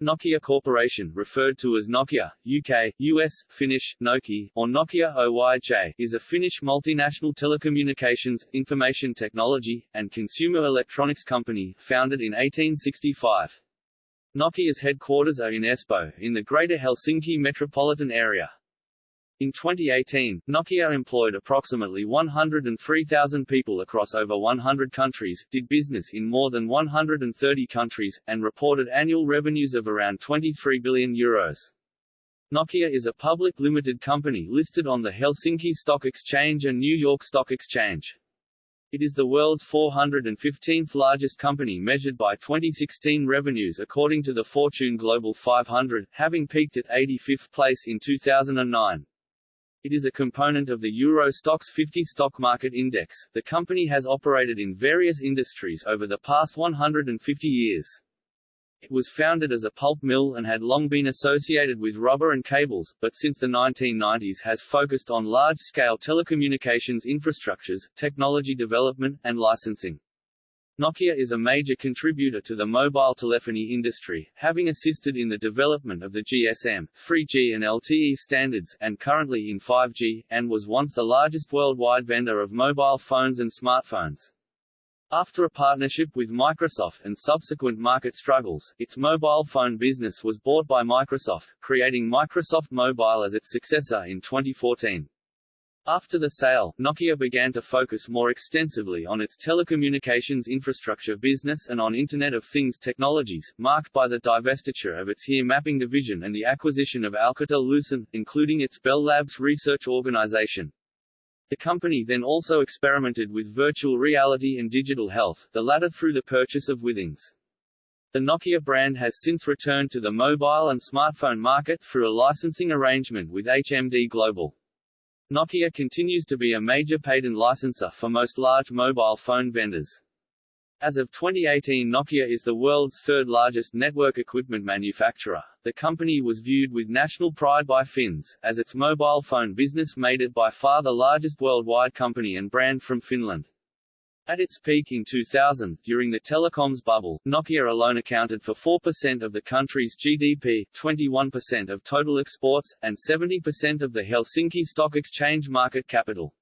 Nokia Corporation, referred to as Nokia, UK, US, Finnish, Nokia, or Nokia Oyj, is a Finnish multinational telecommunications, information technology, and consumer electronics company, founded in 1865. Nokia's headquarters are in Espoo, in the Greater Helsinki metropolitan area. In 2018, Nokia employed approximately 103,000 people across over 100 countries, did business in more than 130 countries, and reported annual revenues of around 23 billion euros. Nokia is a public limited company listed on the Helsinki Stock Exchange and New York Stock Exchange. It is the world's 415th largest company measured by 2016 revenues according to the Fortune Global 500, having peaked at 85th place in 2009. It is a component of the Euro Stoxx 50 stock market index. The company has operated in various industries over the past 150 years. It was founded as a pulp mill and had long been associated with rubber and cables, but since the 1990s has focused on large-scale telecommunications infrastructures, technology development, and licensing. Nokia is a major contributor to the mobile telephony industry, having assisted in the development of the GSM, 3G and LTE standards, and currently in 5G, and was once the largest worldwide vendor of mobile phones and smartphones. After a partnership with Microsoft and subsequent market struggles, its mobile phone business was bought by Microsoft, creating Microsoft Mobile as its successor in 2014. After the sale, Nokia began to focus more extensively on its telecommunications infrastructure business and on Internet of Things technologies, marked by the divestiture of its HERE mapping division and the acquisition of Alcatel-Lucent, including its Bell Labs research organization. The company then also experimented with virtual reality and digital health, the latter through the purchase of Withings. The Nokia brand has since returned to the mobile and smartphone market through a licensing arrangement with HMD Global. Nokia continues to be a major patent licensor for most large mobile phone vendors. As of 2018 Nokia is the world's third largest network equipment manufacturer. The company was viewed with national pride by Finns, as its mobile phone business made it by far the largest worldwide company and brand from Finland. At its peak in 2000, during the telecoms bubble, Nokia alone accounted for 4% of the country's GDP, 21% of total exports, and 70% of the Helsinki Stock Exchange market capital.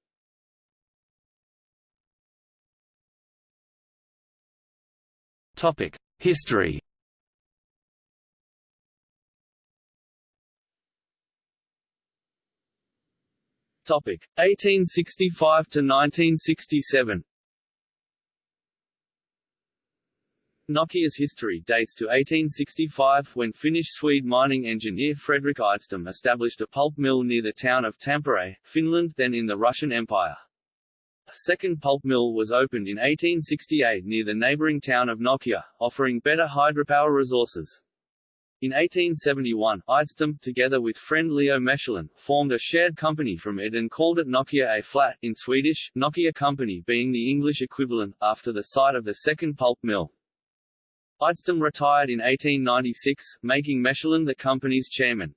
Topic: History. Topic: 1865 to 1967. Nokia's history dates to 1865 when Finnish-Swede mining engineer Fredrik Idestam established a pulp mill near the town of Tampere, Finland then in the Russian Empire. A second pulp mill was opened in 1868 near the neighboring town of Nokia, offering better hydropower resources. In 1871, Idestam, together with friend Leo Mechelin, formed a shared company from it and called it Nokia A Flat, in Swedish, Nokia Company being the English equivalent, after the site of the second pulp mill. Idestam retired in 1896, making Mechelin the company's chairman.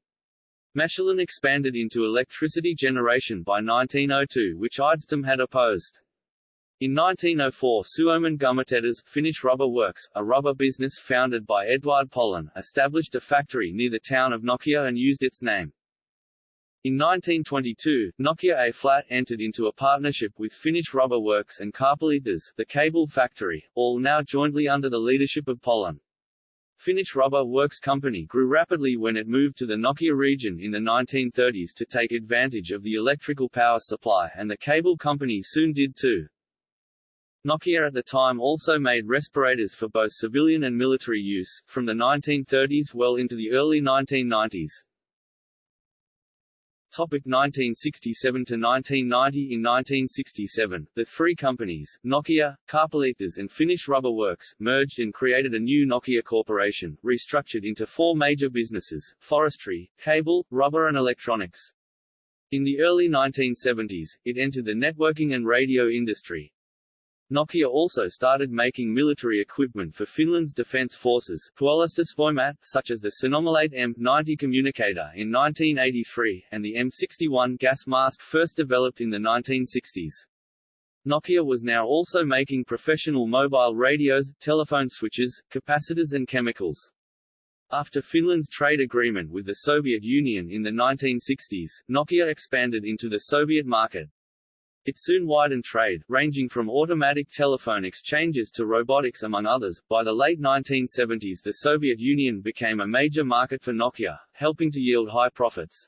Mechelin expanded into electricity generation by 1902 which Idestam had opposed. In 1904 Suomen Gummitehdas, Finnish Rubber Works, a rubber business founded by Eduard Polón, established a factory near the town of Nokia and used its name. In 1922, Nokia A-Flat entered into a partnership with Finnish Rubber Works and Kaapelitehdas, the cable factory, all now jointly under the leadership of Polón. Finnish Rubber Works Company grew rapidly when it moved to the Nokia region in the 1930s to take advantage of the electrical power supply and the cable company soon did too. Nokia at the time also made respirators for both civilian and military use, from the 1930s well into the early 1990s. Topic 1967 to 1990 In 1967, the three companies, Nokia, Kaapelitehdas and Finnish Rubber Works, merged and created a new Nokia Corporation, restructured into four major businesses, forestry, cable, rubber and electronics. In the early 1970s, it entered the networking and radio industry, Nokia also started making military equipment for Finland's defense forces, Puolustusvoimat, such as the Sanomalaite M90 communicator in 1983, and the M61 gas mask first developed in the 1960s. Nokia was now also making professional mobile radios, telephone switches, capacitors and chemicals. After Finland's trade agreement with the Soviet Union in the 1960s, Nokia expanded into the Soviet market. It soon widened trade, ranging from automatic telephone exchanges to robotics among others. By the late 1970s the Soviet Union became a major market for Nokia, helping to yield high profits.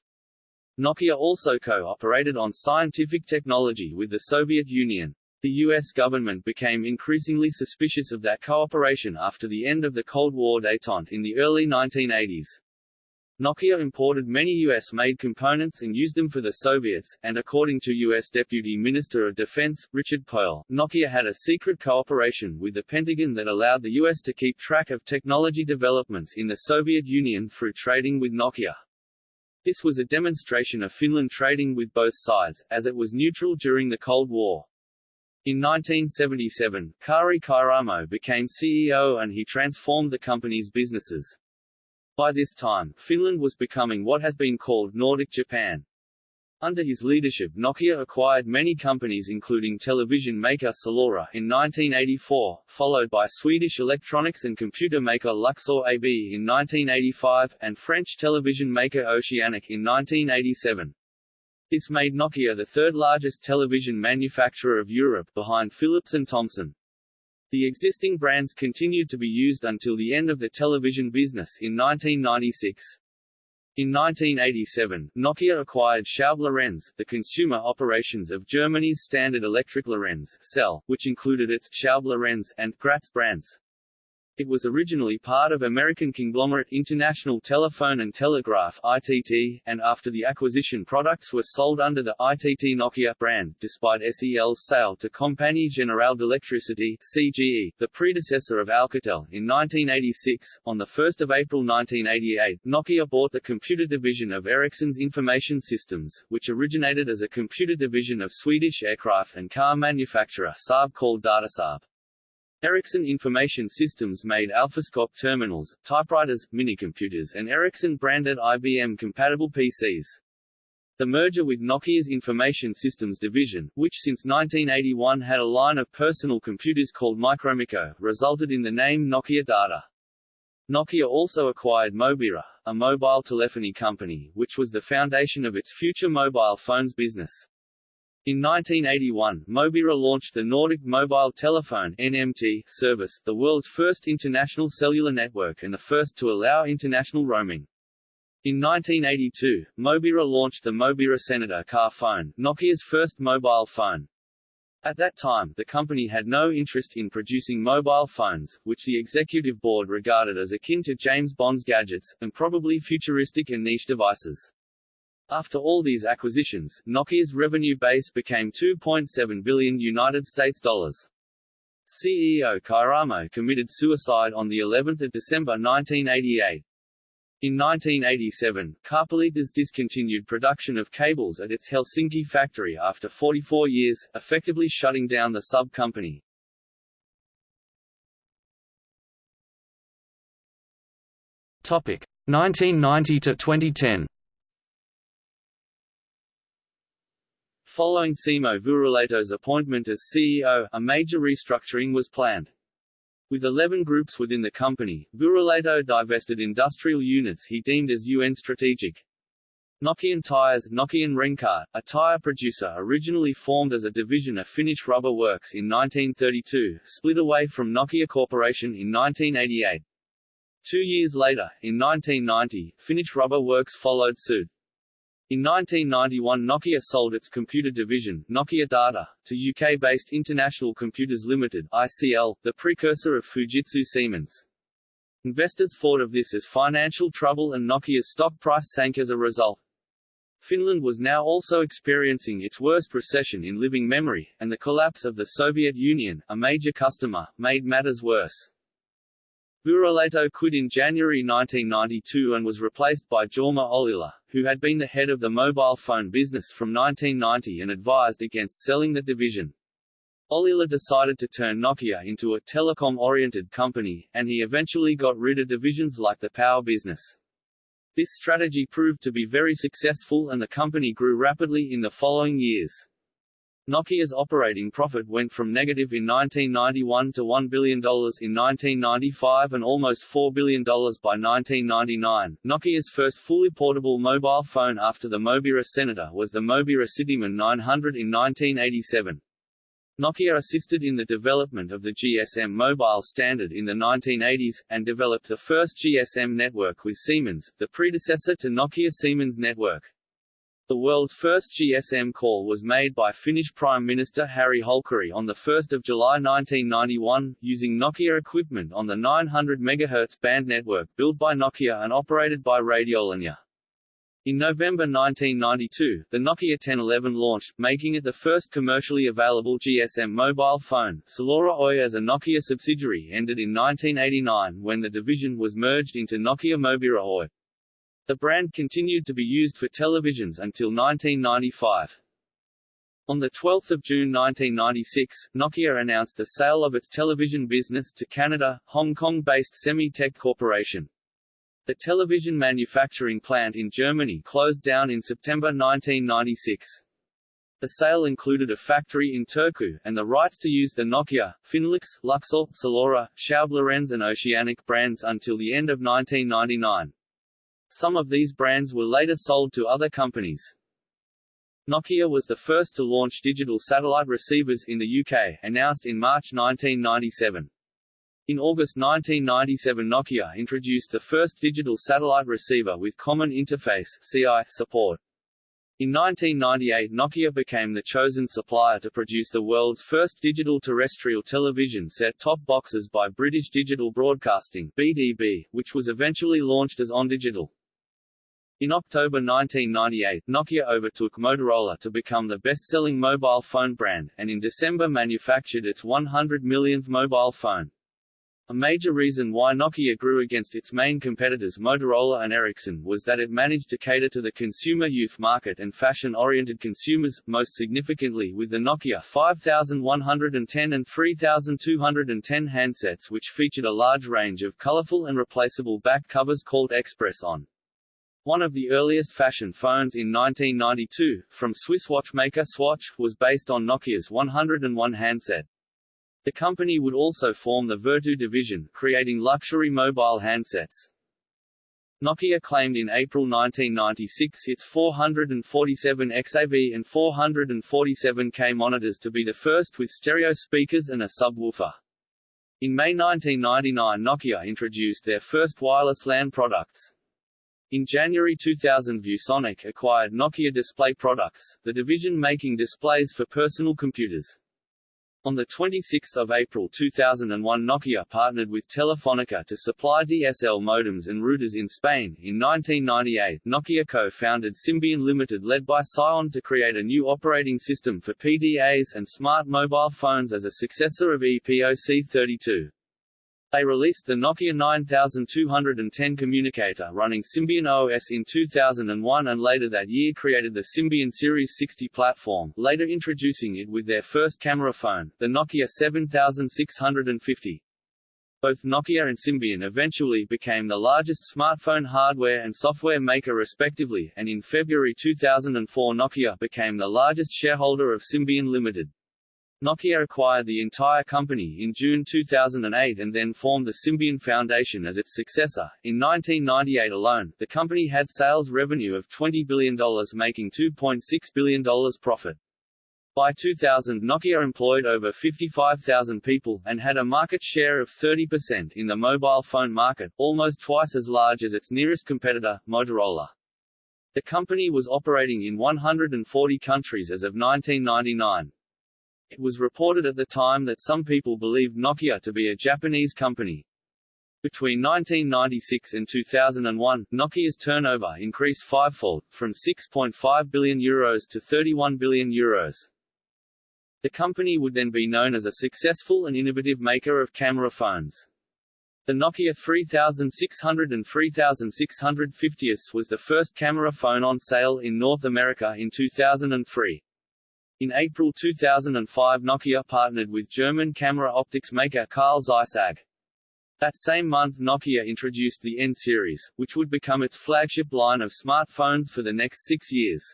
Nokia also co-operated on scientific technology with the Soviet Union. The U.S. government became increasingly suspicious of that cooperation after the end of the Cold War détente in the early 1980s. Nokia imported many U.S.-made components and used them for the Soviets, and according to U.S. Deputy Minister of Defense, Richard Perle, Nokia had a secret cooperation with the Pentagon that allowed the U.S. to keep track of technology developments in the Soviet Union through trading with Nokia. This was a demonstration of Finland trading with both sides, as it was neutral during the Cold War. In 1977, Kari Kairamo became CEO and he transformed the company's businesses. By this time, Finland was becoming what has been called Nordic Japan. Under his leadership Nokia acquired many companies including television maker Salora in 1984, followed by Swedish electronics and computer maker Luxor AB in 1985, and French television maker Oceanic in 1987. This made Nokia the third largest television manufacturer of Europe behind Philips and Thomson. The existing brands continued to be used until the end of the television business in 1996. In 1987, Nokia acquired Schaub Lorenz, the consumer operations of Germany's Standard Electric Lorenz cell, which included its Schaub Lorenz and Graetz brands. It was originally part of American conglomerate International Telephone and Telegraph ITT, and after the acquisition products were sold under the ITT Nokia brand, despite SEL's sale to Compagnie Générale d'Électricité CGE, the predecessor of Alcatel, in 1986. On 1 April 1988, Nokia bought the computer division of Ericsson's Information Systems, which originated as a computer division of Swedish aircraft and car manufacturer Saab called Datasaab. Ericsson Information Systems made AlphaScope terminals, typewriters, minicomputers and Ericsson-branded IBM-compatible PCs. The merger with Nokia's Information Systems division, which since 1981 had a line of personal computers called Micromico, resulted in the name Nokia Data. Nokia also acquired Mobira, a mobile telephony company, which was the foundation of its future mobile phones business. In 1981, Mobira launched the Nordic Mobile Telephone NMT service, the world's first international cellular network and the first to allow international roaming. In 1982, Mobira launched the Mobira Senator car phone, Nokia's first mobile phone. At that time, the company had no interest in producing mobile phones, which the executive board regarded as akin to James Bond's gadgets, and probably futuristic and niche devices. After all these acquisitions, Nokia's revenue base became 2.7 billion United States dollars. CEO Kairamo committed suicide on the 11th of December 1988. In 1987, Kaapelitehdas discontinued production of cables at its Helsinki factory after 44 years, effectively shutting down the sub-company. Topic 1990 to 2010. Following Simo Vuorilehto's appointment as CEO, a major restructuring was planned. With 11 groups within the company, Vuorilato divested industrial units he deemed as UN strategic. Nokian Tires Nokian Renkaat, a tire producer originally formed as a division of Finnish Rubber Works in 1932, split away from Nokia Corporation in 1988. Two years later, in 1990, Finnish Rubber Works followed suit. In 1991 Nokia sold its computer division, Nokia Data, to UK-based International Computers Limited ICL, the precursor of Fujitsu Siemens. Investors thought of this as financial trouble and Nokia's stock price sank as a result. Finland was now also experiencing its worst recession in living memory, and the collapse of the Soviet Union, a major customer, made matters worse. Vuorilehto quit in January 1992 and was replaced by Jorma Ollila, who had been the head of the mobile phone business from 1990 and advised against selling the division. Ollila decided to turn Nokia into a telecom-oriented company, and he eventually got rid of divisions like the power business. This strategy proved to be very successful and the company grew rapidly in the following years. Nokia's operating profit went from negative in 1991 to $1 billion in 1995 and almost $4 billion by 1999. Nokia's first fully portable mobile phone after the Mobira Senator was the Mobira Cityman 900 in 1987. Nokia assisted in the development of the GSM mobile standard in the 1980s, and developed the first GSM network with Siemens, the predecessor to Nokia Siemens network. The world's first GSM call was made by Finnish Prime Minister Harri Holkeri on 1 July 1991, using Nokia equipment on the 900 MHz band network built by Nokia and operated by Radiolinja. In November 1992, the Nokia 1011 launched, making it the first commercially available GSM mobile phone. Salora Oy as a Nokia subsidiary ended in 1989 when the division was merged into Nokia Mobira Oy. The brand continued to be used for televisions until 1995. On 12 June 1996, Nokia announced the sale of its television business to Canada, Hong Kong-based Semi-Tech Corporation. The television manufacturing plant in Germany closed down in September 1996. The sale included a factory in Turku, and the rights to use the Nokia, Finlux, Luxor, Salora, Schaub and Oceanic brands until the end of 1999. Some of these brands were later sold to other companies. Nokia was the first to launch digital satellite receivers in the UK, announced in March 1997. In August 1997 Nokia introduced the first digital satellite receiver with Common Interface CI support. In 1998 Nokia became the chosen supplier to produce the world's first digital terrestrial television set-top boxes by British Digital Broadcasting BDB, which was eventually launched as OnDigital. In October 1998, Nokia overtook Motorola to become the best-selling mobile phone brand, and in December manufactured its 100 millionth mobile phone. A major reason why Nokia grew against its main competitors Motorola and Ericsson was that it managed to cater to the consumer youth market and fashion-oriented consumers, most significantly with the Nokia 5110 and 3210 handsets which featured a large range of colorful and replaceable back covers called Xpress-on. One of the earliest fashion phones in 1992, from Swiss watchmaker Swatch, was based on Nokia's 101 handset. The company would also form the Vertu division, creating luxury mobile handsets. Nokia claimed in April 1996 its 447 XAV and 447K monitors to be the first with stereo speakers and a subwoofer. In May 1999 Nokia introduced their first wireless LAN products. In January 2000 ViewSonic acquired Nokia Display Products, the division making displays for personal computers. On 26 April 2001 Nokia partnered with Telefonica to supply DSL modems and routers in Spain. In 1998, Nokia co-founded Symbian Limited led by Psion to create a new operating system for PDAs and smart mobile phones as a successor of EPOC 32. They released the Nokia 9210 communicator running Symbian OS in 2001 and later that year created the Symbian Series 60 platform, later introducing it with their first camera phone, the Nokia 7650. Both Nokia and Symbian eventually became the largest smartphone hardware and software maker respectively, and in February 2004 Nokia became the largest shareholder of Symbian Limited. Nokia acquired the entire company in June 2008 and then formed the Symbian Foundation as its successor. In 1998 alone, the company had sales revenue of $20 billion making $2.6 billion profit. By 2000 Nokia employed over 55,000 people, and had a market share of 30% in the mobile phone market, almost twice as large as its nearest competitor, Motorola. The company was operating in 140 countries as of 1999. It was reported at the time that some people believed Nokia to be a Japanese company. Between 1996 and 2001, Nokia's turnover increased fivefold, from 6.5 billion euros to 31 billion euros. The company would then be known as a successful and innovative maker of camera phones. The Nokia 3600 and 3650s was the first camera phone on sale in North America in 2003. In April 2005 Nokia partnered with German camera optics maker Carl Zeiss AG. That same month Nokia introduced the N-series, which would become its flagship line of smartphones for the next six years.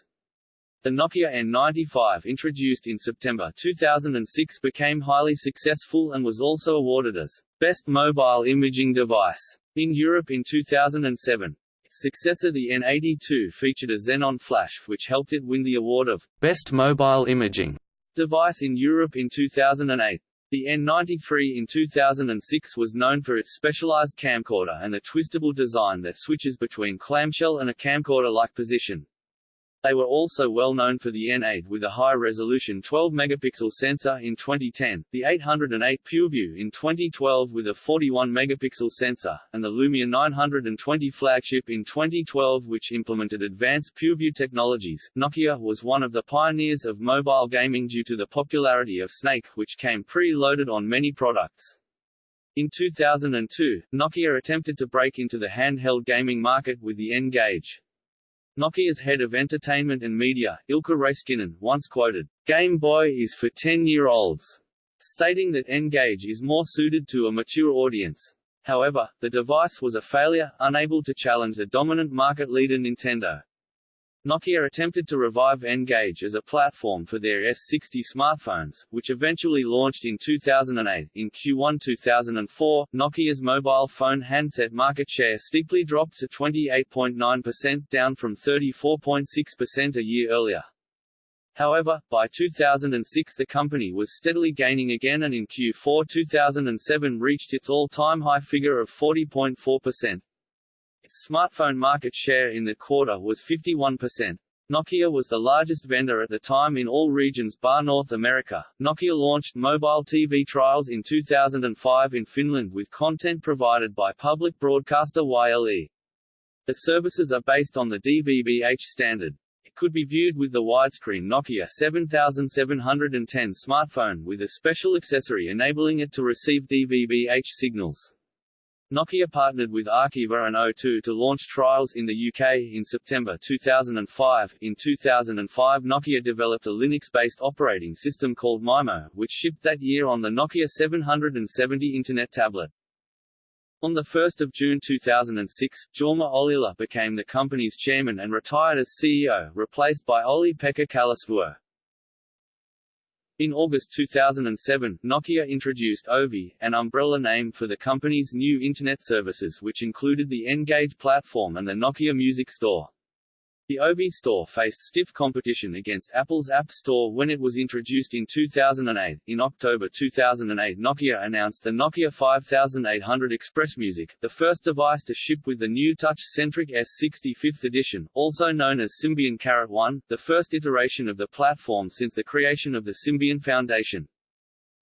The Nokia N95 introduced in September 2006 became highly successful and was also awarded as Best Mobile Imaging Device in Europe in 2007. Its successor the N82 featured a Xenon flash which helped it win the award of Best Mobile Imaging Device in Europe in 2008. The N93 in 2006 was known for its specialized camcorder and the twistable design that switches between clamshell and a camcorder-like position. They were also well known for the N8 with a high-resolution 12-megapixel sensor in 2010, the 808 PureView in 2012 with a 41-megapixel sensor, and the Lumia 920 flagship in 2012 which implemented advanced PureView technologies. Nokia was one of the pioneers of mobile gaming due to the popularity of Snake which came pre-loaded on many products. In 2002, Nokia attempted to break into the handheld gaming market with the N-Gage. Nokia's head of entertainment and media, Ilkka Raiskinen, once quoted, Game Boy is for 10-year-olds, stating that N-Gage is more suited to a mature audience. However, the device was a failure, unable to challenge the dominant market leader Nintendo. Nokia attempted to revive N-Gage as a platform for their S60 smartphones, which eventually launched in 2008. In Q1 2004, Nokia's mobile phone handset market share steeply dropped to 28.9% down from 34.6% a year earlier. However, by 2006 the company was steadily gaining again and in Q4 2007 reached its all-time high figure of 40.4%. Its smartphone market share in the quarter was 51%. Nokia was the largest vendor at the time in all regions bar North America. Nokia launched mobile TV trials in 2005 in Finland with content provided by public broadcaster YLE. The services are based on the DVB-H standard. It could be viewed with the widescreen Nokia 7710 smartphone with a special accessory enabling it to receive DVB-H signals. Nokia partnered with Arqiva and O2 to launch trials in the UK in September 2005. In 2005, Nokia developed a Linux-based operating system called Maemo, which shipped that year on the Nokia 770 Internet tablet. On 1 June 2006, Jorma Ollila became the company's chairman and retired as CEO, replaced by Olli-Pekka Kallasvuo. In August 2007, Nokia introduced Ovi, an umbrella name for the company's new Internet services which included the N-Gage platform and the Nokia Music Store. The Ovi store faced stiff competition against Apple's App Store when it was introduced in 2008. In October 2008, Nokia announced the Nokia 5800 XpressMusic, the first device to ship with the new touch-centric S60 5th edition, also known as Symbian Carat 1, the first iteration of the platform since the creation of the Symbian Foundation.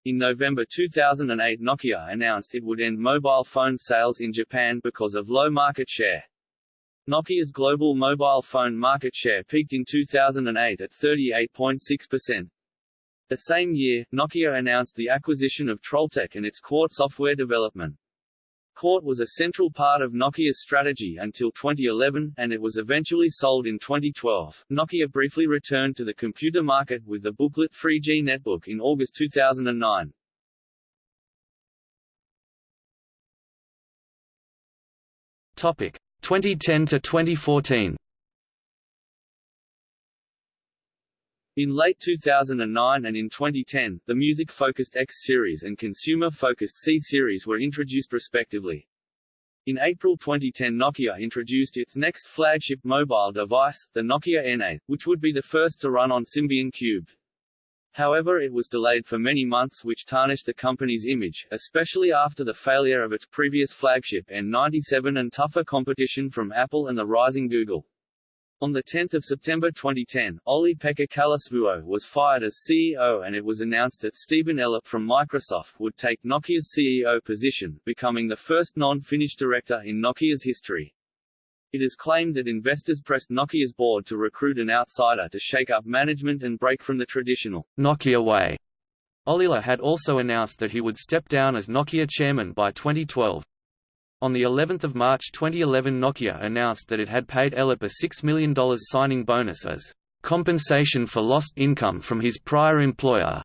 In November 2008 Nokia announced it would end mobile phone sales in Japan because of low market share. Nokia's global mobile phone market share peaked in 2008 at 38.6%. The same year, Nokia announced the acquisition of Trolltech and its Qort software development. Qort was a central part of Nokia's strategy until 2011, and it was eventually sold in 2012. Nokia briefly returned to the computer market with the booklet 3G Netbook in August 2009. Topic: 2010 to 2014. In late 2009 and in 2010, the music-focused X series and consumer-focused C series were introduced respectively. In April 2010 Nokia introduced its next flagship mobile device, the Nokia N8, which would be the first to run on Symbian Cube. However it was delayed for many months which tarnished the company's image, especially after the failure of its previous flagship N97 and tougher competition from Apple and the rising Google. On 10 September 2010, Olli-Pekka Kallasvuo was fired as CEO and it was announced that Stephen Elop from Microsoft would take Nokia's CEO position, becoming the first non-Finnish director in Nokia's history. It is claimed that investors pressed Nokia's board to recruit an outsider to shake up management and break from the traditional Nokia way. Ollila had also announced that he would step down as Nokia chairman by 2012. On the 11th of March 2011 Nokia announced that it had paid Elop a $6 million signing bonus as compensation for lost income from his prior employer,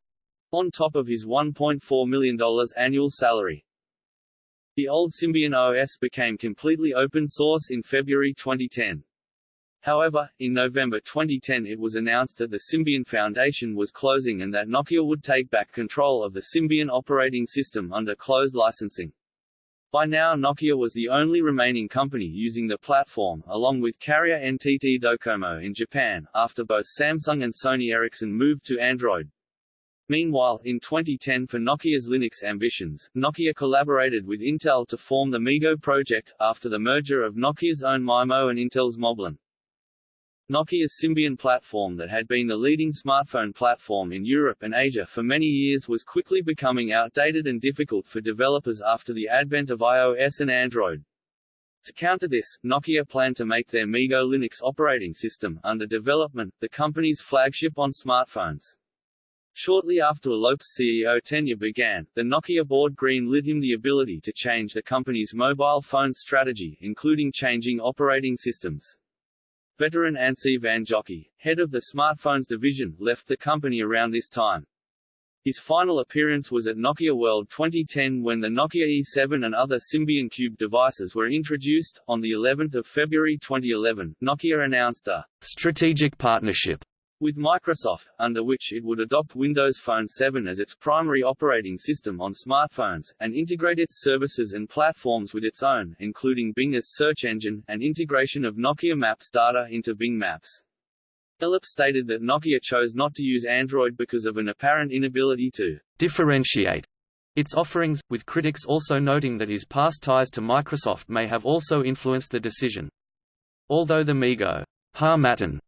on top of his $1.4 million annual salary. The old Symbian OS became completely open source in February 2010. However, in November 2010 it was announced that the Symbian Foundation was closing and that Nokia would take back control of the Symbian operating system under closed licensing. By now Nokia was the only remaining company using the platform, along with carrier NTT Docomo in Japan, after both Samsung and Sony Ericsson moved to Android. Meanwhile, in 2010 for Nokia's Linux ambitions, Nokia collaborated with Intel to form the MeeGo project, after the merger of Nokia's own Maemo and Intel's Moblin. Nokia's Symbian platform that had been the leading smartphone platform in Europe and Asia for many years was quickly becoming outdated and difficult for developers after the advent of iOS and Android. To counter this, Nokia planned to make their MeeGo Linux operating system, under development, the company's flagship on smartphones. Shortly after Elop's CEO tenure began, the Nokia board green-lit him the ability to change the company's mobile phone strategy, including changing operating systems. Veteran Anssi Vanjoki, head of the smartphones division, left the company around this time. His final appearance was at Nokia World 2010 when the Nokia E7 and other Symbian Cube devices were introduced. On the 11th of February 2011, Nokia announced a strategic partnership with Microsoft, under which it would adopt Windows Phone 7 as its primary operating system on smartphones, and integrate its services and platforms with its own, including Bing as search engine, and integration of Nokia Maps data into Bing Maps. Elop stated that Nokia chose not to use Android because of an apparent inability to differentiate its offerings, with critics also noting that his past ties to Microsoft may have also influenced the decision. Although the MeeGo Harmattan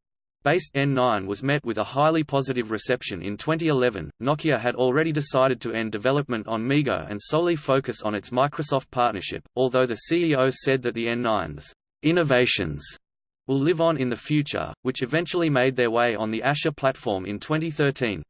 Based N9 was met with a highly positive reception in 2011. Nokia had already decided to end development on MeeGo and solely focus on its Microsoft partnership, although the CEO said that the N9's innovations will live on in the future, which eventually made their way on the Asha platform in 2013.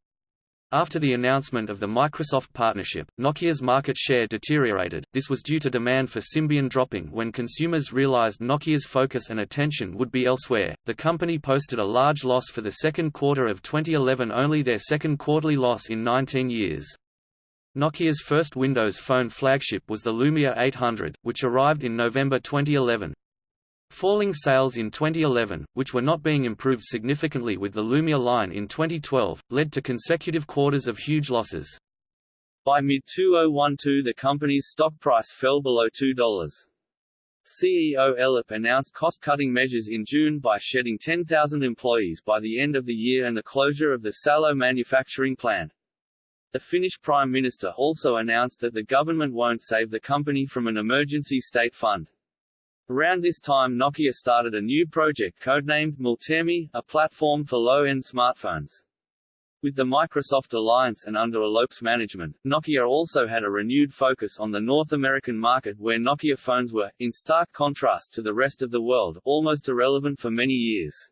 After the announcement of the Microsoft partnership, Nokia's market share deteriorated. This was due to demand for Symbian dropping when consumers realized Nokia's focus and attention would be elsewhere. The company posted a large loss for the second quarter of 2011, only their second quarterly loss in 19 years. Nokia's first Windows Phone flagship was the Lumia 800, which arrived in November 2011. Falling sales in 2011, which were not being improved significantly with the Lumia line in 2012, led to consecutive quarters of huge losses. By mid-2012 the company's stock price fell below $2. CEO Elop announced cost-cutting measures in June by shedding 10,000 employees by the end of the year and the closure of the Salo manufacturing plant. The Finnish Prime Minister also announced that the government won't save the company from an emergency state fund. Around this time Nokia started a new project codenamed Meltemi, a platform for low-end smartphones. With the Microsoft alliance and under Elop's management, Nokia also had a renewed focus on the North American market where Nokia phones were, in stark contrast to the rest of the world, almost irrelevant for many years.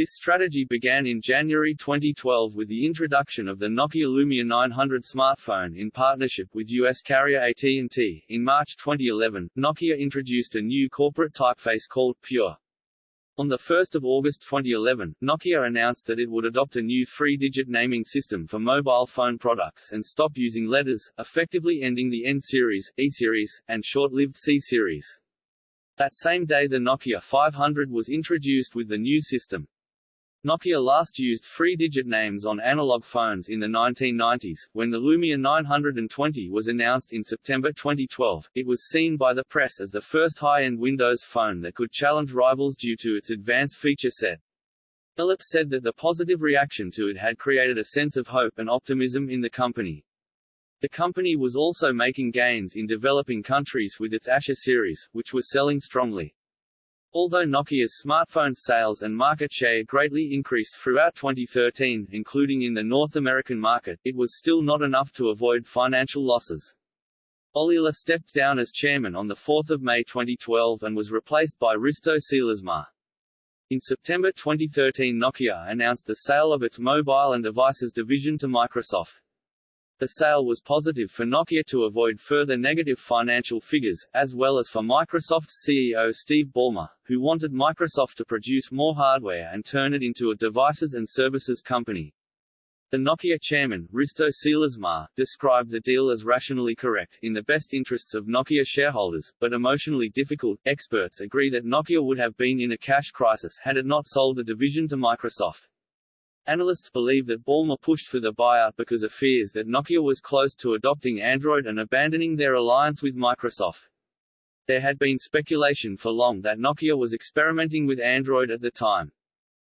This strategy began in January 2012 with the introduction of the Nokia Lumia 900 smartphone in partnership with U.S. carrier AT&T. In March 2011, Nokia introduced a new corporate typeface called Pure. On 1 August 2011, Nokia announced that it would adopt a new three-digit naming system for mobile phone products and stop using letters, effectively ending the N-series, E-series, and short-lived C-series. That same day the Nokia 500 was introduced with the new system. Nokia last used three-digit names on analog phones in the 1990s. When the Lumia 920 was announced in September 2012, it was seen by the press as the first high-end Windows phone that could challenge rivals due to its advanced feature set. Elop said that the positive reaction to it had created a sense of hope and optimism in the company. The company was also making gains in developing countries with its Asha series, which was selling strongly. Although Nokia's smartphone sales and market share greatly increased throughout 2013, including in the North American market, it was still not enough to avoid financial losses. Ollila stepped down as chairman on 4 May 2012 and was replaced by Risto Siilasmaa. In September 2013 Nokia announced the sale of its mobile and devices division to Microsoft. The sale was positive for Nokia to avoid further negative financial figures, as well as for Microsoft's CEO Steve Ballmer, who wanted Microsoft to produce more hardware and turn it into a devices and services company. The Nokia chairman, Risto Siilasmaa, described the deal as rationally correct, in the best interests of Nokia shareholders, but emotionally difficult. Experts agree that Nokia would have been in a cash crisis had it not sold the division to Microsoft. Analysts believe that Ballmer pushed for the buyout because of fears that Nokia was close to adopting Android and abandoning their alliance with Microsoft. There had been speculation for long that Nokia was experimenting with Android at the time.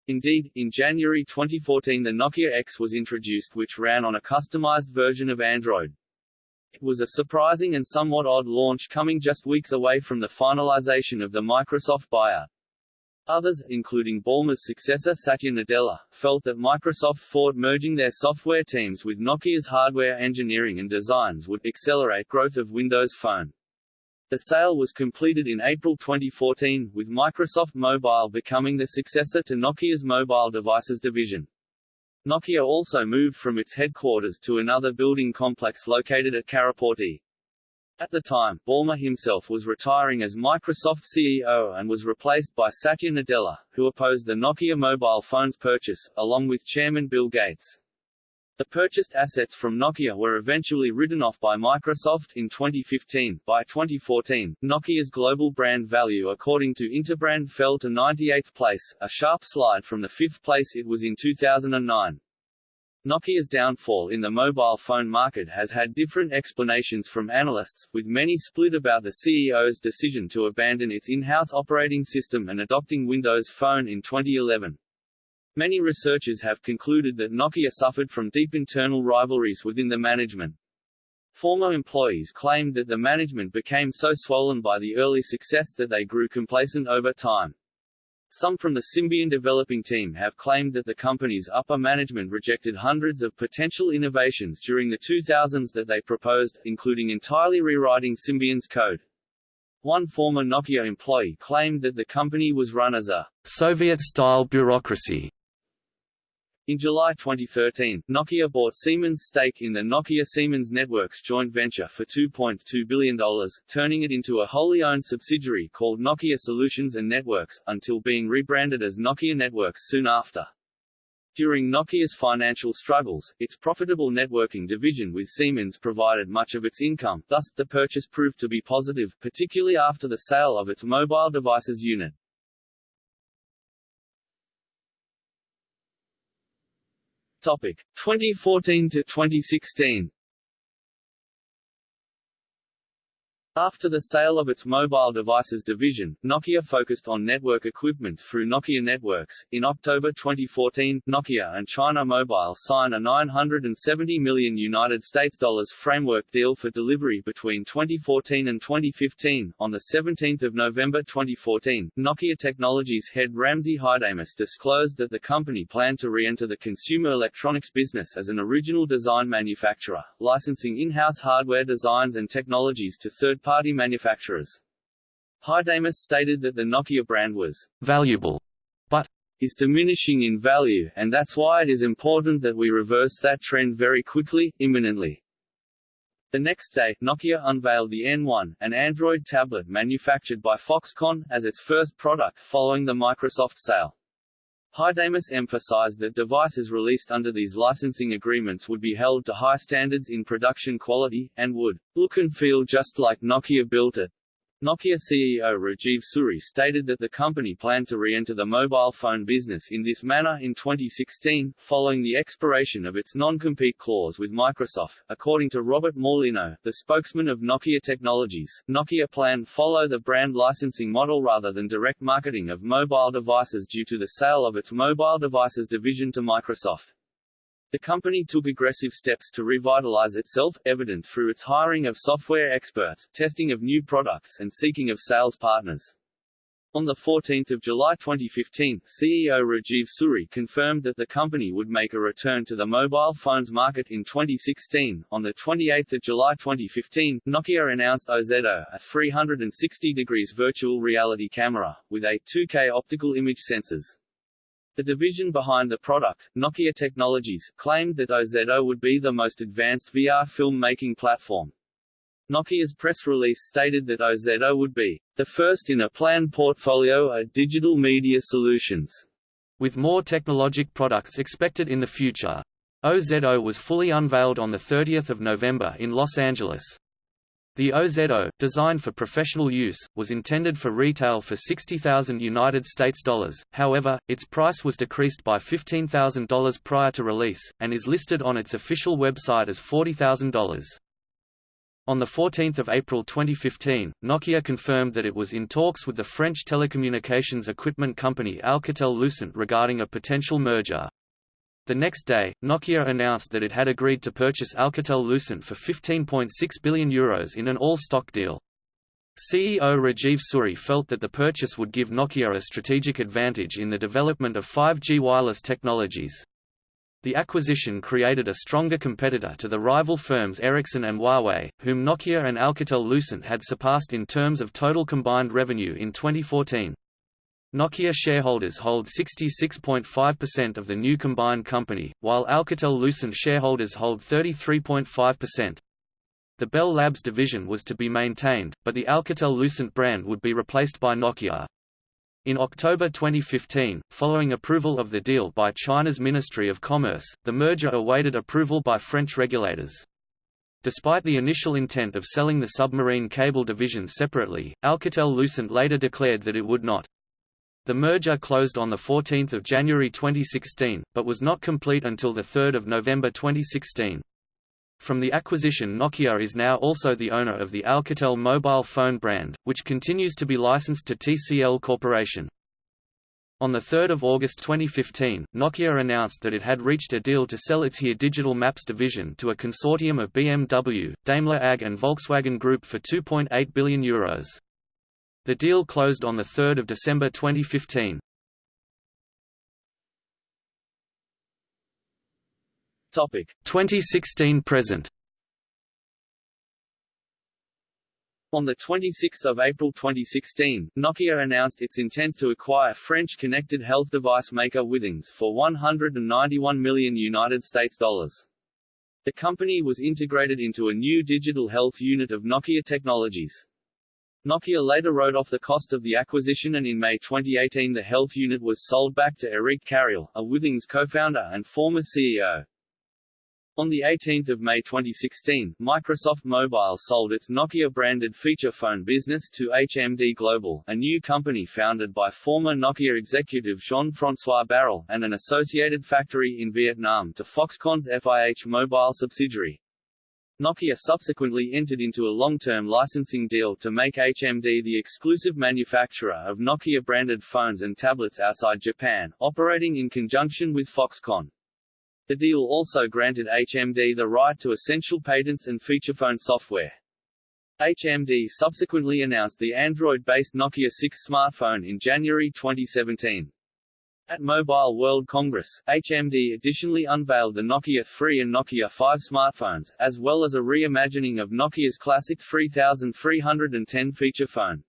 Indeed, in January 2014 the Nokia X was introduced which ran on a customized version of Android. It was a surprising and somewhat odd launch coming just weeks away from the finalization of the Microsoft buyout. Others, including Ballmer's successor Satya Nadella, felt that Microsoft thought merging their software teams with Nokia's hardware engineering and designs would accelerate growth of Windows Phone. The sale was completed in April 2014, with Microsoft Mobile becoming the successor to Nokia's mobile devices division. Nokia also moved from its headquarters to another building complex located at Karaportti. At the time, Ballmer himself was retiring as Microsoft CEO and was replaced by Satya Nadella, who opposed the Nokia mobile phones purchase, along with chairman Bill Gates. The purchased assets from Nokia were eventually written off by Microsoft in 2015. By 2014, Nokia's global brand value according to Interbrand fell to 98th place, a sharp slide from the fifth place it was in 2009. Nokia's downfall in the mobile phone market has had different explanations from analysts, with many split about the CEO's decision to abandon its in-house operating system and adopting Windows Phone in 2011. Many researchers have concluded that Nokia suffered from deep internal rivalries within the management. Former employees claimed that the management became so swollen by the early success that they grew complacent over time. Some from the Symbian developing team have claimed that the company's upper management rejected hundreds of potential innovations during the 2000s that they proposed, including entirely rewriting Symbian's code. One former Nokia employee claimed that the company was run as a Soviet-style bureaucracy in July 2013, Nokia bought Siemens' stake in the Nokia Siemens Networks joint venture for $2.2 billion, turning it into a wholly owned subsidiary called Nokia Solutions and Networks, until being rebranded as Nokia Networks soon after. During Nokia's financial struggles, its profitable networking division with Siemens provided much of its income, thus, the purchase proved to be positive, particularly after the sale of its mobile devices unit. Topic 2014 to 2016. After the sale of its mobile devices division, Nokia focused on network equipment through Nokia Networks. In October 2014, Nokia and China Mobile signed a 970 million United States dollars framework deal for delivery between 2014 and 2015. On the 17th of November 2014, Nokia Technologies head Ramzi Haidamus disclosed that the company planned to re-enter the consumer electronics business as an original design manufacturer, licensing in-house hardware designs and technologies to third third-party manufacturers. Haidamus stated that the Nokia brand was valuable, but is diminishing in value, and that's why it is important that we reverse that trend very quickly, imminently. The next day, Nokia unveiled the N1, an Android tablet manufactured by Foxconn, as its first product following the Microsoft sale. Haidamus emphasized that devices released under these licensing agreements would be held to high standards in production quality, and would look and feel just like Nokia built it. Nokia CEO Rajeev Suri stated that the company planned to re-enter the mobile phone business in this manner in 2016, following the expiration of its non-compete clause with Microsoft. According to Robert Morlino, the spokesman of Nokia Technologies, Nokia planned follow the brand licensing model rather than direct marketing of mobile devices due to the sale of its mobile devices division to Microsoft. The company took aggressive steps to revitalize itself, evident through its hiring of software experts, testing of new products and seeking of sales partners. On 14 July 2015, CEO Rajeev Suri confirmed that the company would make a return to the mobile phones market in 2016. On 28 July 2015, Nokia announced OZO, a 360 degrees virtual reality camera, with a 2K optical image sensors. The division behind the product, Nokia Technologies, claimed that OZO would be the most advanced VR film-making platform. Nokia's press release stated that OZO would be the first in a planned portfolio of digital media solutions, with more technologic products expected in the future. OZO was fully unveiled on 30 November in Los Angeles. The OZO, designed for professional use, was intended for retail for 60,000 United States dollars. However, its price was decreased by $15,000 prior to release and is listed on its official website as $40,000. On 14 April 2015, Nokia confirmed that it was in talks with the French telecommunications equipment company Alcatel-Lucent regarding a potential merger. The next day, Nokia announced that it had agreed to purchase Alcatel-Lucent for €15.6 billion Euros in an all-stock deal. CEO Rajeev Suri felt that the purchase would give Nokia a strategic advantage in the development of 5G wireless technologies. The acquisition created a stronger competitor to the rival firms Ericsson and Huawei, whom Nokia and Alcatel-Lucent had surpassed in terms of total combined revenue in 2014. Nokia shareholders hold 66.5% of the new combined company, while Alcatel-Lucent shareholders hold 33.5%. The Bell Labs division was to be maintained, but the Alcatel-Lucent brand would be replaced by Nokia. In October 2015, following approval of the deal by China's Ministry of Commerce, the merger awaited approval by French regulators. Despite the initial intent of selling the submarine cable division separately, Alcatel-Lucent later declared that it would not. The merger closed on 14 January 2016, but was not complete until 3 November 2016. From the acquisition Nokia is now also the owner of the Alcatel mobile phone brand, which continues to be licensed to TCL Corporation. On 3 August 2015, Nokia announced that it had reached a deal to sell its HERE Digital Maps division to a consortium of BMW, Daimler AG and Volkswagen Group for €2.8 billion. Euros. The deal closed on 3 December 2015. Topic 2016 present. On 26 April 2016, Nokia announced its intent to acquire French connected health device maker Withings for 191 million United States dollars. The company was integrated into a new digital health unit of Nokia Technologies. Nokia later wrote off the cost of the acquisition and in May 2018 the health unit was sold back to Eric Carreel, a Withings co-founder and former CEO. On 18 May 2016, Microsoft Mobile sold its Nokia-branded feature phone business to HMD Global, a new company founded by former Nokia executive Jean-François Baril, and an associated factory in Vietnam to Foxconn's FIH Mobile subsidiary. Nokia subsequently entered into a long-term licensing deal to make HMD the exclusive manufacturer of Nokia-branded phones and tablets outside Japan, operating in conjunction with Foxconn. The deal also granted HMD the right to essential patents and feature phone software. HMD subsequently announced the Android-based Nokia 6 smartphone in January 2017. At Mobile World Congress, HMD additionally unveiled the Nokia 3 and Nokia 5 smartphones, as well as a reimagining of Nokia's classic 3310 feature phone.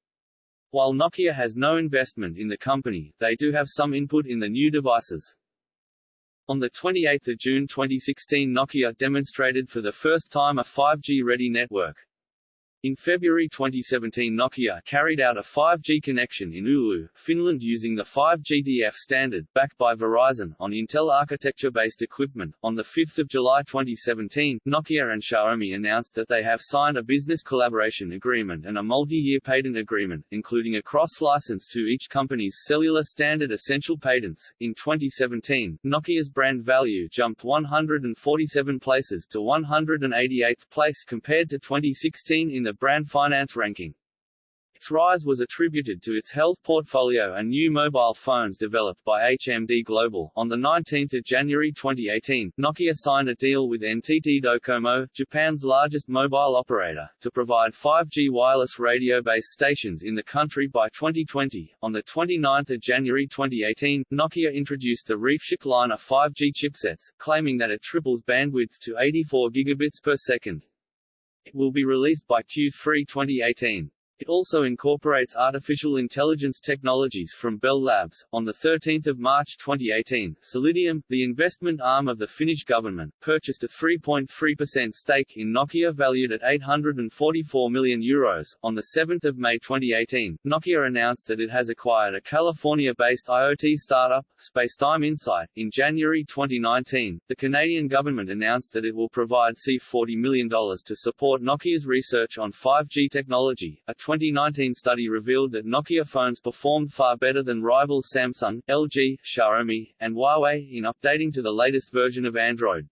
While Nokia has no investment in the company, they do have some input in the new devices. On 28 June 2016 Nokia demonstrated for the first time a 5G-ready network. In February 2017 Nokia carried out a 5G connection in Oulu, Finland using the 5GTF standard, backed by Verizon, on Intel architecture-based equipment. On 5 July 2017, Nokia and Xiaomi announced that they have signed a business collaboration agreement and a multi-year patent agreement, including a cross-license to each company's cellular standard essential patents. In 2017, Nokia's brand value jumped 147 places to 188th place compared to 2016 in the the brand finance ranking. Its rise was attributed to its health portfolio and new mobile phones developed by HMD Global. On the 19 January 2018, Nokia signed a deal with NTT Docomo, Japan's largest mobile operator, to provide 5G wireless radio base stations in the country by 2020. On the 29 January 2018, Nokia introduced the ReefShark line of 5G chipsets, claiming that it triples bandwidth to 84 gigabits per second. It will be released by Q3 2018. It also incorporates artificial intelligence technologies from Bell Labs. On 13 March 2018, Solidium, the investment arm of the Finnish government, purchased a 3.3% stake in Nokia valued at €844 million. Euros. On 7 May 2018, Nokia announced that it has acquired a California-based IoT startup, Spacetime Insight. In January 2019, the Canadian government announced that it will provide C$40 million to support Nokia's research on 5G technology, a 2019 study revealed that Nokia phones performed far better than rivals Samsung, LG, Xiaomi, and Huawei in updating to the latest version of Android.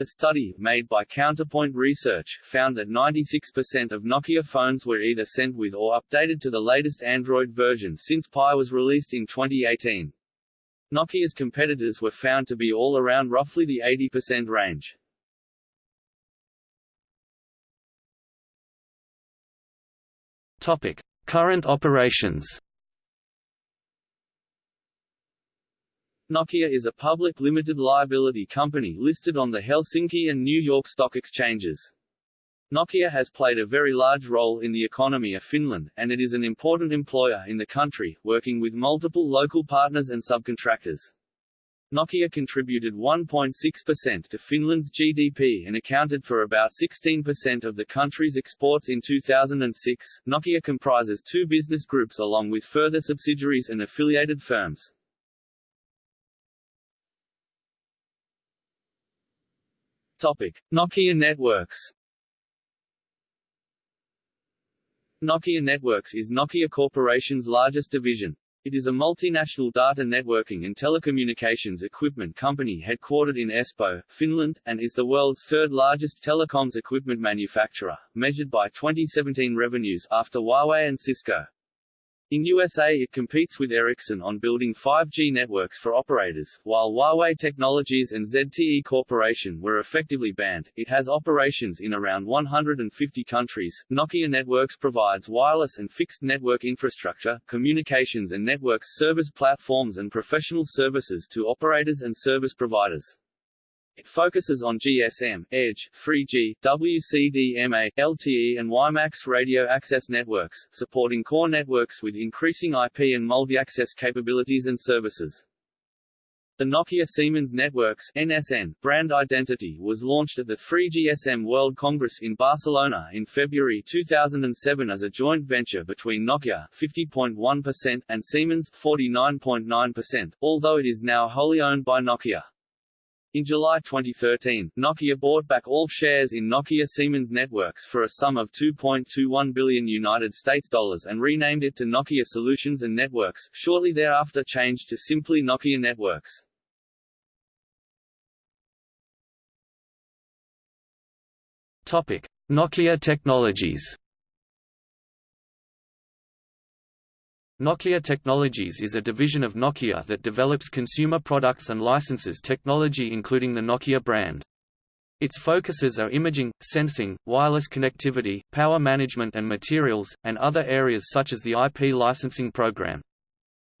The study, made by Counterpoint Research, found that 96% of Nokia phones were either sent with or updated to the latest Android version since Pie was released in 2018. Nokia's competitors were found to be all around roughly the 80% range. Topic: Current operations. Nokia is a public limited liability company listed on the Helsinki and New York stock exchanges. Nokia has played a very large role in the economy of Finland, and it is an important employer in the country, working with multiple local partners and subcontractors. Nokia contributed 1.6% to Finland's GDP and accounted for about 16% of the country's exports in 2006. Nokia comprises two business groups along with further subsidiaries and affiliated firms. Topic: Nokia Networks. Nokia Networks is Nokia Corporation's largest division. It is a multinational data networking and telecommunications equipment company headquartered in Espoo, Finland, and is the world's third largest telecoms equipment manufacturer, measured by 2017 revenues after Huawei and Cisco. In USA it competes with Ericsson on building 5G networks for operators, while Huawei Technologies and ZTE Corporation were effectively banned. It has operations in around 150 countries. Nokia Networks provides wireless and fixed network infrastructure, communications and networks service platforms and professional services to operators and service providers. It focuses on GSM, Edge, 3G, WCDMA, LTE and WiMAX radio access networks, supporting core networks with increasing IP and multi-access capabilities and services. The Nokia Siemens Networks NSN brand identity was launched at the 3GSM World Congress in Barcelona in February 2007 as a joint venture between Nokia 50.1% and Siemens 49.9%, although it is now wholly owned by Nokia. In July 2013, Nokia bought back all shares in Nokia Siemens Networks for a sum of 2.21 billion United States dollars and renamed it to Nokia Solutions and Networks, shortly thereafter changed to simply Nokia Networks. Topic: Nokia Technologies Nokia Technologies is a division of Nokia that develops consumer products and licenses technology including the Nokia brand. Its focuses are imaging, sensing, wireless connectivity, power management and materials, and other areas such as the IP licensing program.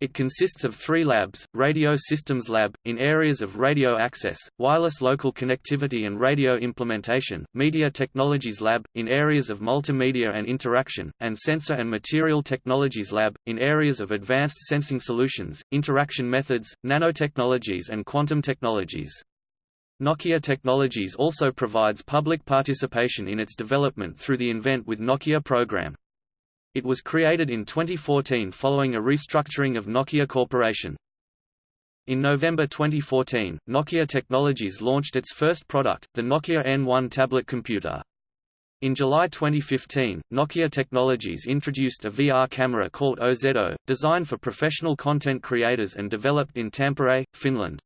It consists of three labs, Radio Systems Lab, in areas of radio access, wireless local connectivity and radio implementation, Media Technologies Lab, in areas of multimedia and interaction, and Sensor and Material Technologies Lab, in areas of advanced sensing solutions, interaction methods, nanotechnologies and quantum technologies. Nokia Technologies also provides public participation in its development through the Invent with Nokia program. It was created in 2014 following a restructuring of Nokia Corporation. In November 2014, Nokia Technologies launched its first product, the Nokia N1 tablet computer. In July 2015, Nokia Technologies introduced a VR camera called OZO, designed for professional content creators and developed in Tampere, Finland.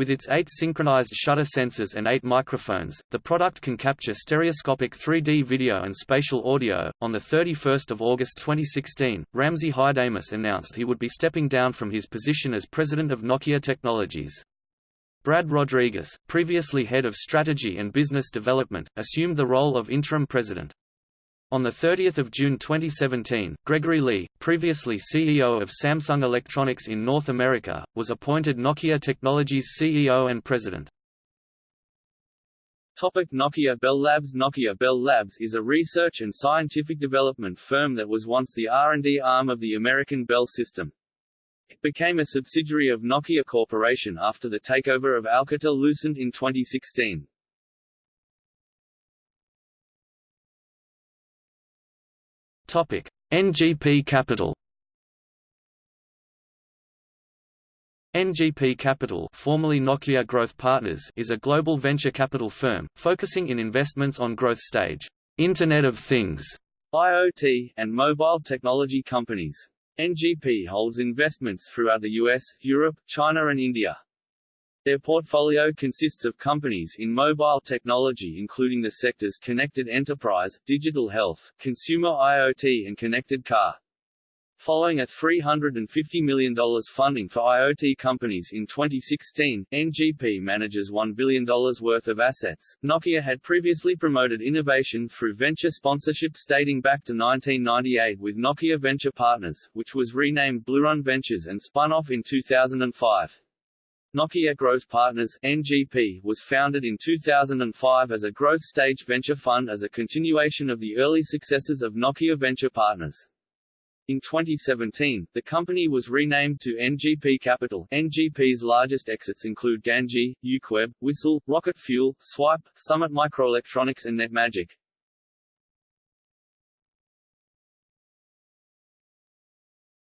With its eight synchronized shutter sensors and eight microphones, the product can capture stereoscopic 3D video and spatial audio. On the 31st of August 2016, Ramzi Haidamus announced he would be stepping down from his position as president of Nokia Technologies. Brad Rodriguez, previously head of strategy and business development, assumed the role of interim president. On 30 June 2017, Gregory Lee, previously CEO of Samsung Electronics in North America, was appointed Nokia Technologies CEO and President. Topic Nokia Bell Labs Nokia Bell Labs is a research and scientific development firm that was once the R&D arm of the American Bell System. It became a subsidiary of Nokia Corporation after the takeover of Alcatel-Lucent in 2016. Topic: NGP Capital NGP Capital formerly Nokia Growth Partners is a global venture capital firm, focusing in investments on growth stage, Internet of Things, IoT, and mobile technology companies. NGP holds investments throughout the US, Europe, China and India. Their portfolio consists of companies in mobile technology including the sectors connected enterprise, digital health, consumer IoT and connected car. Following a $350 million funding for IoT companies in 2016, NGP manages $1 billion worth of assets. Nokia had previously promoted innovation through venture sponsorship dating back to 1998 with Nokia Venture Partners, which was renamed Bluerun Ventures and spun off in 2005. Nokia Growth Partners NGP was founded in 2005 as a growth stage venture fund as a continuation of the early successes of Nokia Venture Partners. In 2017, the company was renamed to NGP Capital. NGP's largest exits include Ganji, UCWeb, Whistle, Rocket Fuel, Swype, Summit Microelectronics and NetMagic.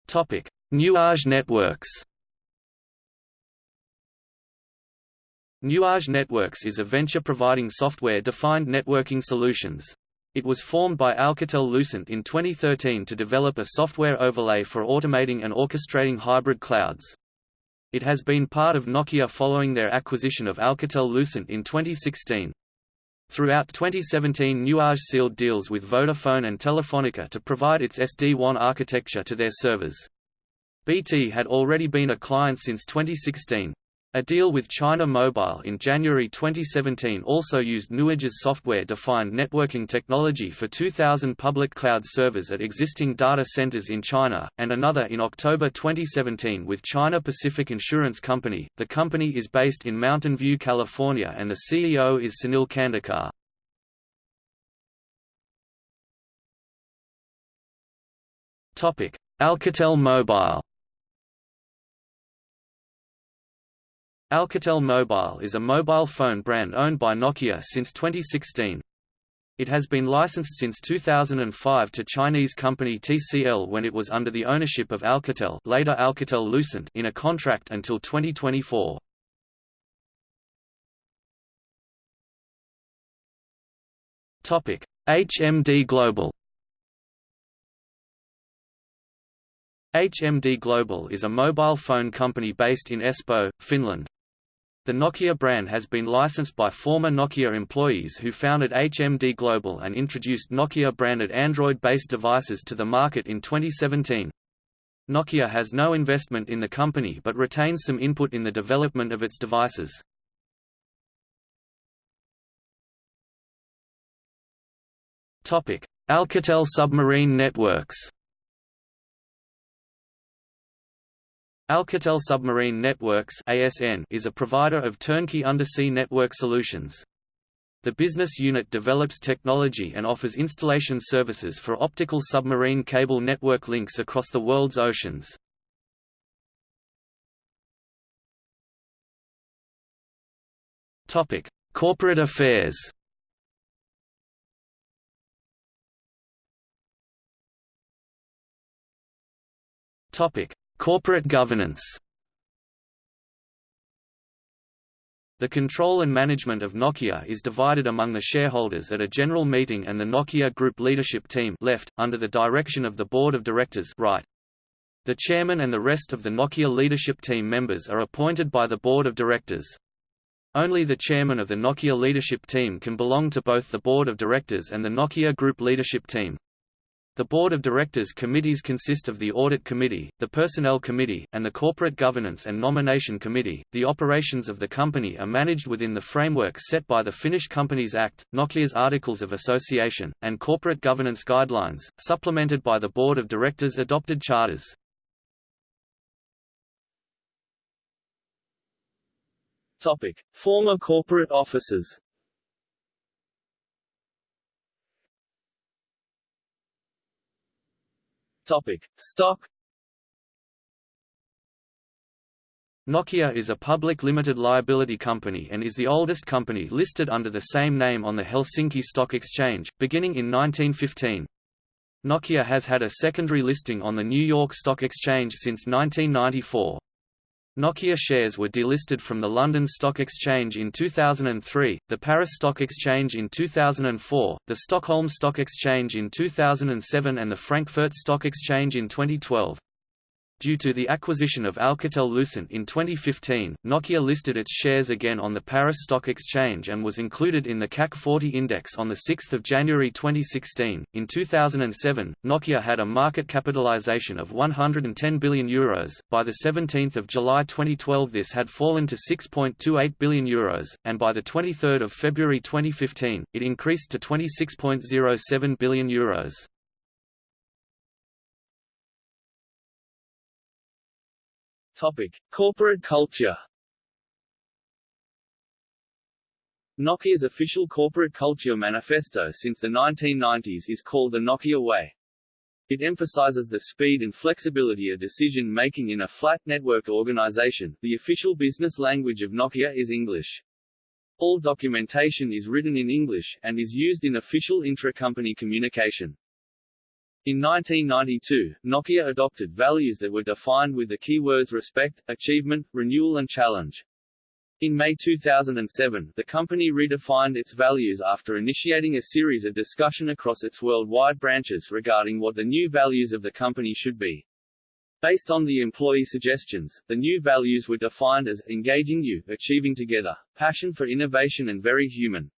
Topic: Nuage Networks. Nuage Networks is a venture providing software-defined networking solutions. It was formed by Alcatel-Lucent in 2013 to develop a software overlay for automating and orchestrating hybrid clouds. It has been part of Nokia following their acquisition of Alcatel-Lucent in 2016. Throughout 2017 Nuage sealed deals with Vodafone and Telefonica to provide its SD-WAN architecture to their servers. BT had already been a client since 2016. A deal with China Mobile in January 2017 also used Nuage's software-defined networking technology for 2,000 public cloud servers at existing data centers in China, and another in October 2017 with China Pacific Insurance Company. The company is based in Mountain View, California and the CEO is Sunil Khandekar. Alcatel Mobile Alcatel Mobile is a mobile phone brand owned by Nokia since 2016. It has been licensed since 2005 to Chinese company TCL when it was under the ownership of Alcatel later Alcatel-Lucent in a contract until 2024. Topic: HMD Global HMD Global is a mobile phone company based in Espoo, Finland. The Nokia brand has been licensed by former Nokia employees who founded HMD Global and introduced Nokia-branded Android-based devices to the market in 2017. Nokia has no investment in the company but retains some input in the development of its devices. Alcatel Submarine Networks Alcatel Submarine Networks (ASN) is a provider of turnkey undersea network solutions. The business unit develops technology and offers installation services for optical submarine cable network links across the world's oceans. Topic: Corporate affairs. Topic: Corporate governance The control and management of Nokia is divided among the shareholders at a general meeting and the Nokia Group leadership team left, under the direction of the board of directors right. The chairman and the rest of the Nokia leadership team members are appointed by the board of directors. Only the chairman of the Nokia leadership team can belong to both the board of directors and the Nokia Group leadership team. The Board of Directors committees consist of the Audit Committee, the Personnel Committee, and the Corporate Governance and Nomination Committee. The operations of the company are managed within the framework set by the Finnish Companies Act, Nokia's Articles of Association, and corporate governance guidelines, supplemented by the Board of Directors' adopted charters. Topic: Former corporate officers Topic. Stock Nokia is a public limited liability company and is the oldest company listed under the same name on the Helsinki Stock Exchange, beginning in 1915. Nokia has had a secondary listing on the New York Stock Exchange since 1994. Nokia shares were delisted from the London Stock Exchange in 2003, the Paris Stock Exchange in 2004, the Stockholm Stock Exchange in 2007 and the Frankfurt Stock Exchange in 2012. Due to the acquisition of Alcatel-Lucent in 2015, Nokia listed its shares again on the Paris Stock Exchange and was included in the CAC 40 index on 6 January 2016. In 2007, Nokia had a market capitalization of €110 billion. Euros. By 17 July 2012 this had fallen to €6.28 billion, Euros, and by 23 February 2015, it increased to €26.07 billion. Euros. Topic: Corporate culture. Nokia's official corporate culture manifesto since the 1990s is called the Nokia Way. It emphasizes the speed and flexibility of decision-making in a flat, networked organization. The official business language of Nokia is English. All documentation is written in English, and is used in official intra-company communication. In 1992, Nokia adopted values that were defined with the keywords respect, achievement, renewal and challenge. In May 2007, the company redefined its values after initiating a series of discussion across its worldwide branches regarding what the new values of the company should be. Based on the employee suggestions, the new values were defined as engaging you, achieving together, passion for innovation and very human.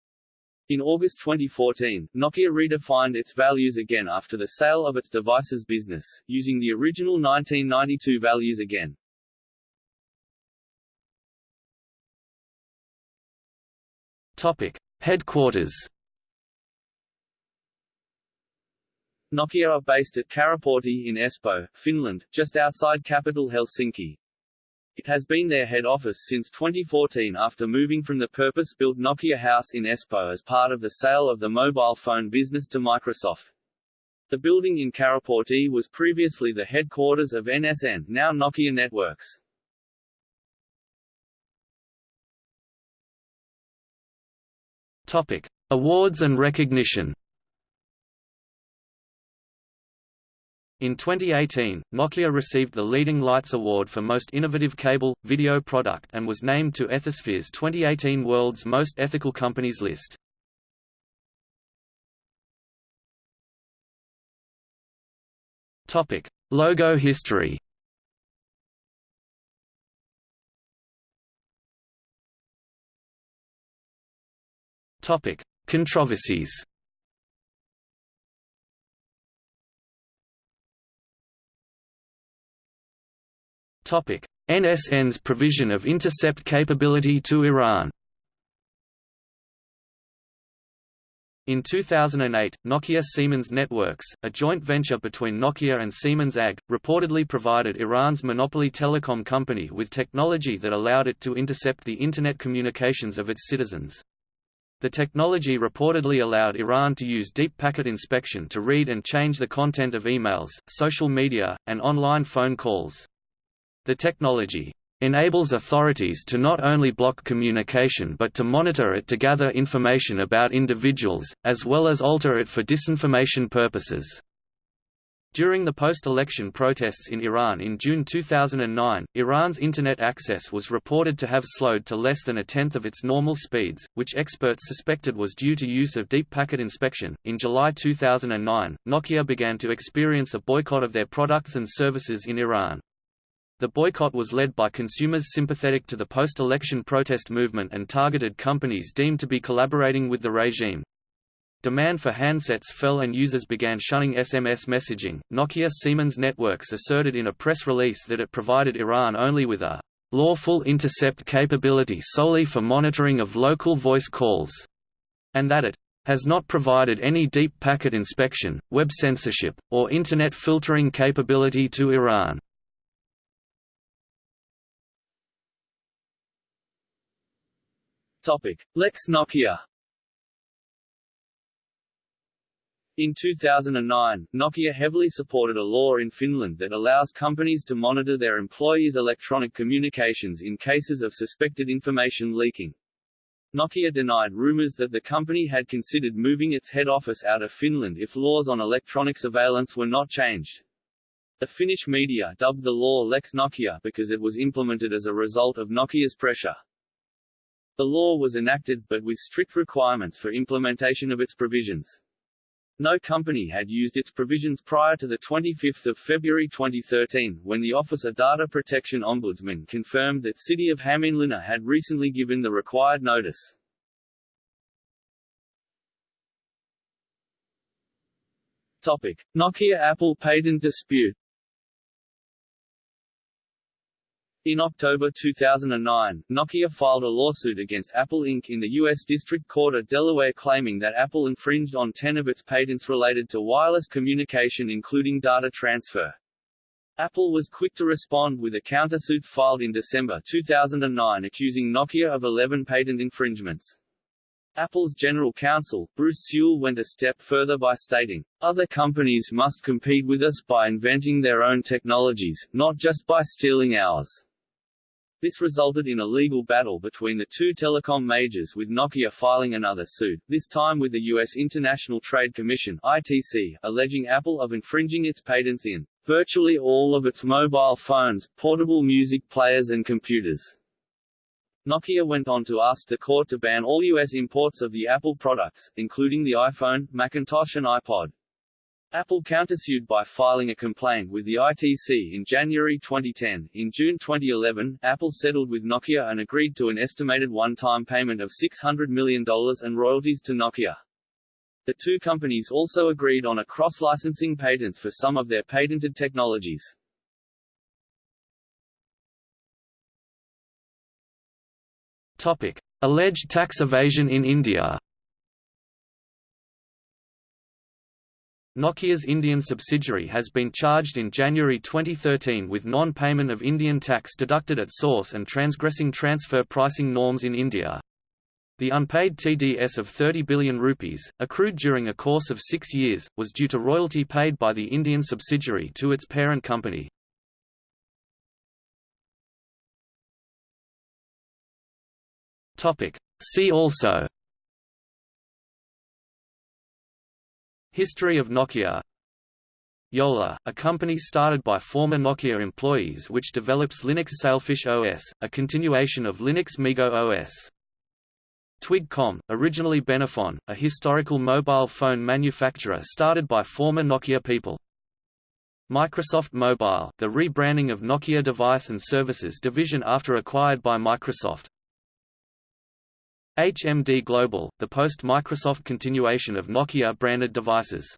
In August 2014, Nokia redefined its values again after the sale of its devices business, using the original 1992 values again. Topic: Headquarters. Nokia are based at Karaportti in Espoo, Finland, just outside capital Helsinki. It has been their head office since 2014 after moving from the purpose-built Nokia House in Espoo as part of the sale of the mobile phone business to Microsoft. The building in Karaportti was previously the headquarters of NSN, now Nokia Networks. Topic: Awards and recognition. In 2018, Nokia received the Leading Lights Award for Most Innovative Cable, Video Product and was named to Ethisphere's 2018 World's Most Ethical Companies list. Topic: Logo history Topic: Controversies NSN's provision of intercept capability to Iran In 2008, Nokia Siemens Networks, a joint venture between Nokia and Siemens AG, reportedly provided Iran's monopoly telecom company with technology that allowed it to intercept the Internet communications of its citizens. The technology reportedly allowed Iran to use deep packet inspection to read and change the content of emails, social media, and online phone calls. The technology enables authorities to not only block communication but to monitor it to gather information about individuals, as well as alter it for disinformation purposes. During the post-election protests in Iran in June 2009, Iran's Internet access was reported to have slowed to less than a tenth of its normal speeds, which experts suspected was due to use of deep packet inspection. In July 2009, Nokia began to experience a boycott of their products and services in Iran. The boycott was led by consumers sympathetic to the post-election protest movement and targeted companies deemed to be collaborating with the regime. Demand for handsets fell and users began shunning SMS messaging. Nokia Siemens Networks asserted in a press release that it provided Iran only with a lawful intercept capability solely for monitoring of local voice calls, and that it has not provided any deep packet inspection, web censorship, or Internet filtering capability to Iran. Topic: Lex Nokia. In 2009, Nokia heavily supported a law in Finland that allows companies to monitor their employees' electronic communications in cases of suspected information leaking. Nokia denied rumors that the company had considered moving its head office out of Finland if laws on electronic surveillance were not changed. The Finnish media dubbed the law Lex Nokia because it was implemented as a result of Nokia's pressure. The law was enacted, but with strict requirements for implementation of its provisions. No company had used its provisions prior to 25 February 2013, when the Office of Data Protection Ombudsman confirmed that City of Hämeenlinna had recently given the required notice. Topic. Nokia-Apple patent dispute In October 2009, Nokia filed a lawsuit against Apple Inc. in the U.S. District Court of Delaware claiming that Apple infringed on 10 of its patents related to wireless communication including data transfer. Apple was quick to respond with a countersuit filed in December 2009 accusing Nokia of 11 patent infringements. Apple's general counsel, Bruce Sewell went a step further by stating, Other companies must compete with us by inventing their own technologies, not just by stealing ours. This resulted in a legal battle between the two telecom majors with Nokia filing another suit, this time with the U.S. International Trade Commission ITC, alleging Apple of infringing its patents in virtually all of its mobile phones, portable music players and computers. Nokia went on to ask the court to ban all U.S. imports of the Apple products, including the iPhone, Macintosh and iPod. Apple countersued by filing a complaint with the ITC in January 2010. In June 2011, Apple settled with Nokia and agreed to an estimated one-time payment of $600 million and royalties to Nokia. The two companies also agreed on a cross-licensing patents for some of their patented technologies. Topic: Alleged tax evasion in India. Nokia's Indian subsidiary has been charged in January 2013 with non-payment of Indian tax deducted at source and transgressing transfer pricing norms in India. The unpaid TDS of 30 billion rupees, accrued during a course of six years, was due to royalty paid by the Indian subsidiary to its parent company. See also History of Nokia Jolla, a company started by former Nokia employees which develops Linux Sailfish OS, a continuation of Linux MeeGo OS. Twigcom, originally Benefon, a historical mobile phone manufacturer started by former Nokia people. Microsoft Mobile, the rebranding of Nokia Device and Services division after acquired by Microsoft. HMD Global, the post-Microsoft continuation of Nokia-branded devices